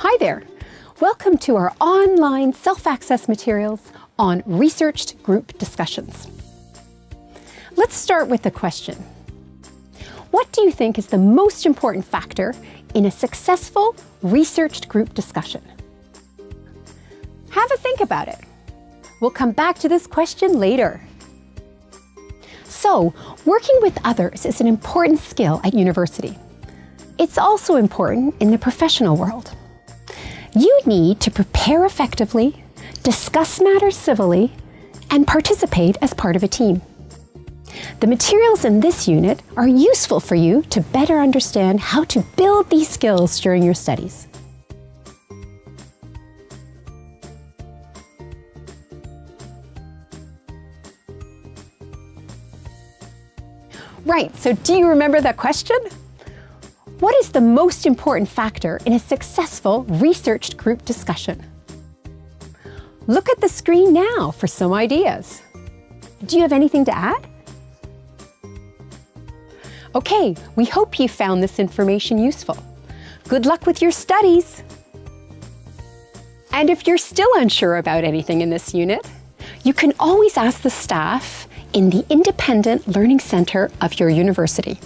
Hi there. Welcome to our online self-access materials on researched group discussions. Let's start with the question. What do you think is the most important factor in a successful researched group discussion? Have a think about it. We'll come back to this question later. So, working with others is an important skill at university. It's also important in the professional world. You need to prepare effectively, discuss matters civilly, and participate as part of a team. The materials in this unit are useful for you to better understand how to build these skills during your studies. Right, so do you remember that question? What is the most important factor in a successful researched group discussion? Look at the screen now for some ideas. Do you have anything to add? Okay, we hope you found this information useful. Good luck with your studies! And if you're still unsure about anything in this unit, you can always ask the staff in the Independent Learning Centre of your university.